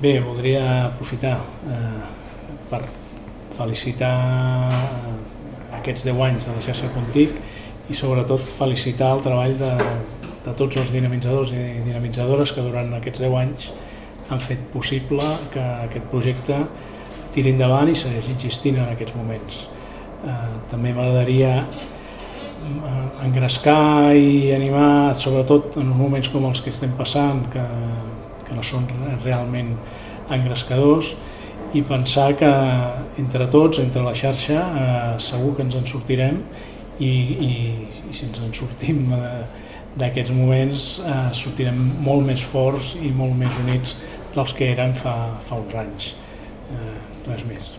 Bé, voldria aprofitar eh, per felicitar aquests 10 anys de la xarxa Contic i sobretot felicitar el treball de, de tots els dinamitzadors i dinamitzadores que durant aquests 10 anys han fet possible que aquest projecte tiri endavant i segueixi existint en aquests moments. Eh, també m'agradaria eh, engrescar i animar, sobretot en uns moments com els que estem passant, que, que no són realment engrescadors, i pensar que entre tots, entre la xarxa, eh, segur que ens en sortirem i, i, i si ens en sortim eh, d'aquests moments eh, sortirem molt més forts i molt més units dels que eren fa, fa uns anys. Eh, res més.